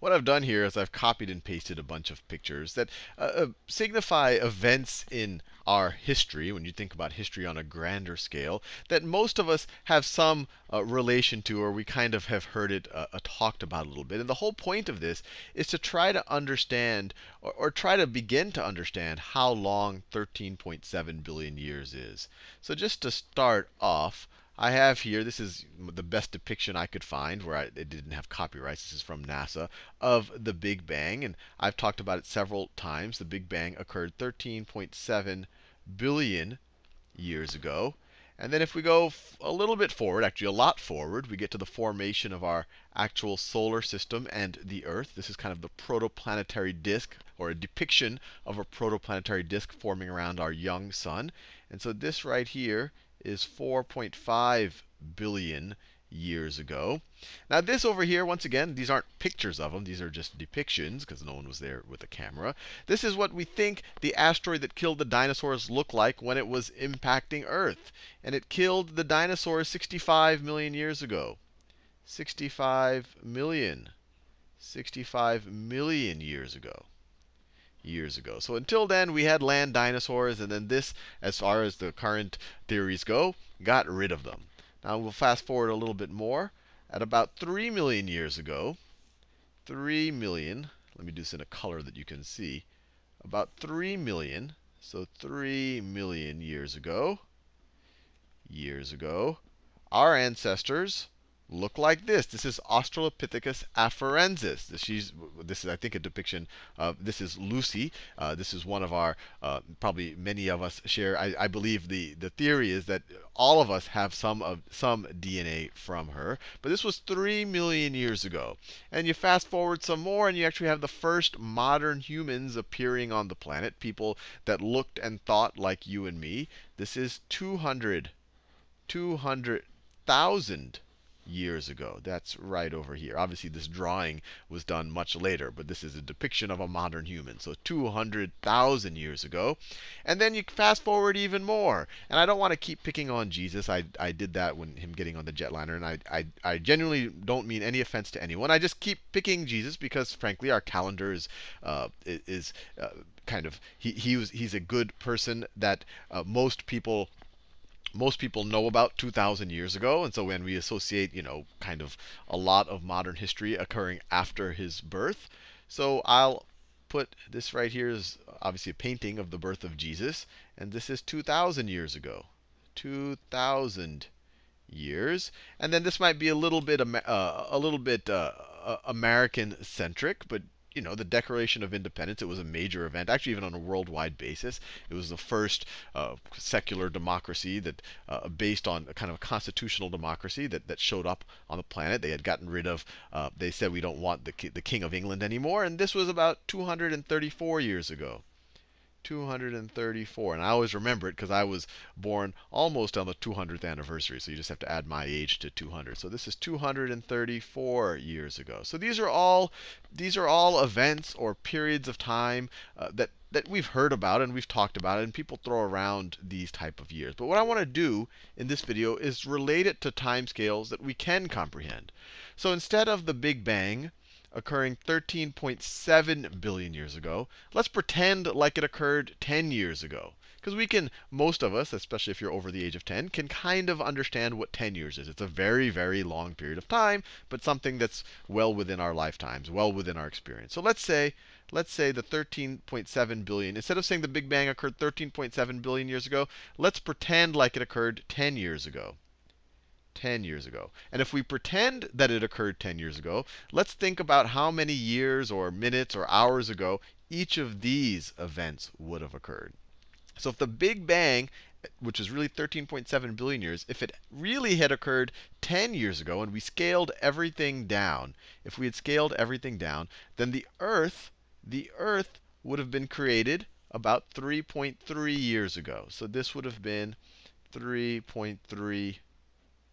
what I've done here is I've copied and pasted a bunch of pictures that uh, uh, signify events in our history, when you think about history on a grander scale, that most of us have some uh, relation to, or we kind of have heard it uh, uh, talked about a little bit. And the whole point of this is to try to understand, or, or try to begin to understand, how long 13.7 billion years is. So just to start off, I have here, this is the best depiction I could find where I, it didn't have copyrights. This is from NASA of the Big Bang. And I've talked about it several times. The Big Bang occurred 13.7 billion years ago. And then if we go a little bit forward, actually a lot forward, we get to the formation of our actual solar system and the Earth. This is kind of the protoplanetary disk, or a depiction of a protoplanetary disk forming around our young sun. And so this right here is 4.5 billion years ago. Now this over here, once again, these aren't pictures of them. These are just depictions because no one was there with a camera. This is what we think the asteroid that killed the dinosaurs looked like when it was impacting Earth. And it killed the dinosaurs 65 million years ago. 65 million. 65 million years ago years ago. So until then, we had land dinosaurs, and then this, as far as the current theories go, got rid of them. Now we'll fast forward a little bit more. At about 3 million years ago, 3 million, let me do this in a color that you can see. About 3 million, so 3 million years ago, years ago, our ancestors look like this. This is Australopithecus afarensis. This, she's, this is, I think, a depiction of, this is Lucy. Uh, this is one of our, uh, probably many of us share. I, I, believe the, the theory is that all of us have some of some DNA from her. But this was 3 million years ago. And you fast forward some more, and you actually have the first modern humans appearing on the planet, people that looked and thought like you and me. This is 200, 200,000 years ago. That's right over here. Obviously, this drawing was done much later, but this is a depiction of a modern human. So 200,000 years ago. And then you fast forward even more. And I don't want to keep picking on Jesus. I, I did that when him getting on the jetliner. And I, I, I genuinely don't mean any offense to anyone. I just keep picking Jesus because, frankly, our calendar is, uh, is uh, kind of, he, he was, he's a good person that uh, most people most people know about 2,000 years ago. And so when we associate, you know, kind of a lot of modern history occurring after his birth. So I'll put this right here is obviously a painting of the birth of Jesus. And this is 2,000 years ago. 2,000 years. And then this might be a little bit, uh, a little bit uh, American centric, but you know, the Declaration of Independence. It was a major event, actually, even on a worldwide basis. It was the first uh, secular democracy that, uh, based on a kind of a constitutional democracy that, that showed up on the planet. They had gotten rid of, uh, they said we don't want the, the King of England anymore. And this was about 234 years ago. 234. And I always remember it because I was born almost on the 200th anniversary. So you just have to add my age to 200. So this is 234 years ago. So these are all these are all events or periods of time uh, that that we've heard about and we've talked about it, and people throw around these type of years. But what I want to do in this video is relate it to timescales that we can comprehend. So instead of the Big Bang, occurring 13.7 billion years ago. Let's pretend like it occurred 10 years ago. Because we can, most of us, especially if you're over the age of 10, can kind of understand what 10 years is. It's a very, very long period of time, but something that's well within our lifetimes, well within our experience. So let's say, let's say the 13.7 billion, instead of saying the Big Bang occurred 13.7 billion years ago, let's pretend like it occurred 10 years ago. 10 years ago. And if we pretend that it occurred 10 years ago, let's think about how many years or minutes or hours ago each of these events would have occurred. So if the Big Bang, which is really 13.7 billion years, if it really had occurred 10 years ago and we scaled everything down, if we had scaled everything down, then the Earth, the Earth would have been created about 3.3 years ago. So this would have been 3.3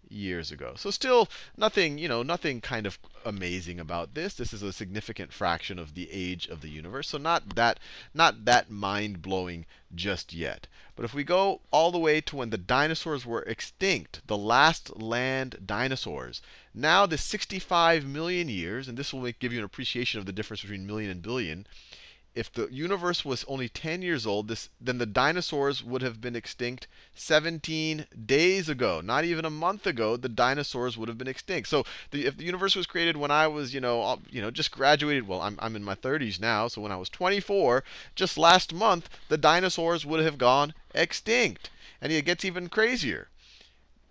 years ago. So still nothing, you know, nothing kind of amazing about this. This is a significant fraction of the age of the universe. So not that not that mind-blowing just yet. But if we go all the way to when the dinosaurs were extinct, the last land dinosaurs, now the 65 million years, and this will give you an appreciation of the difference between million and billion, if the universe was only 10 years old, this, then the dinosaurs would have been extinct 17 days ago. Not even a month ago, the dinosaurs would have been extinct. So the, if the universe was created when I was, you know, you know, just graduated, well, I'm, I'm in my 30s now, so when I was 24, just last month, the dinosaurs would have gone extinct. And it gets even crazier.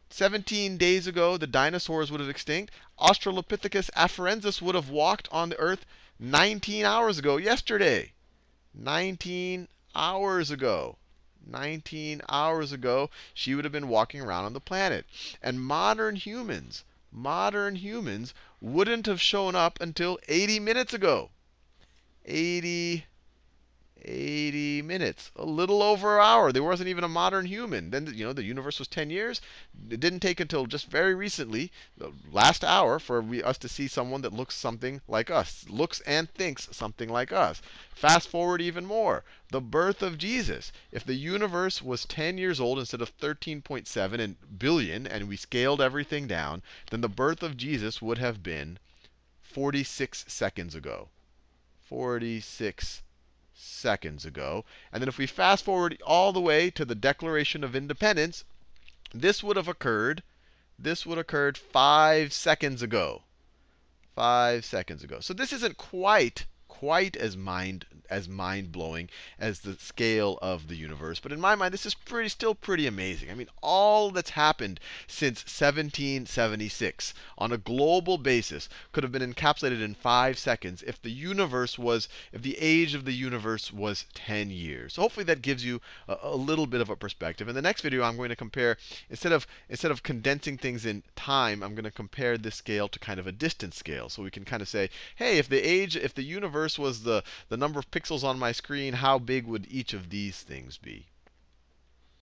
17 days ago, the dinosaurs would have extinct. Australopithecus afarensis would have walked on the earth 19 hours ago, yesterday. 19 hours ago. 19 hours ago, she would have been walking around on the planet. And modern humans, modern humans wouldn't have shown up until 80 minutes ago. 80 80 minutes, a little over an hour. There wasn't even a modern human. Then, you know, the universe was 10 years. It didn't take until just very recently, the last hour, for we, us to see someone that looks something like us, looks and thinks something like us. Fast forward even more, the birth of Jesus. If the universe was 10 years old instead of 13.7 and billion, and we scaled everything down, then the birth of Jesus would have been 46 seconds ago. 46 seconds ago. And then if we fast forward all the way to the Declaration of Independence, this would have occurred, this would have occurred five seconds ago. Five seconds ago. So this isn't quite quite as mind as mind-blowing as the scale of the universe. But in my mind, this is pretty still pretty amazing. I mean, all that's happened since 1776 on a global basis could have been encapsulated in five seconds if the universe was, if the age of the universe was 10 years. So hopefully that gives you a, a little bit of a perspective. In the next video, I'm going to compare instead of instead of condensing things in time, I'm going to compare this scale to kind of a distance scale. So we can kind of say, hey, if the age, if the universe was the, the number of pixels on my screen, how big would each of these things be?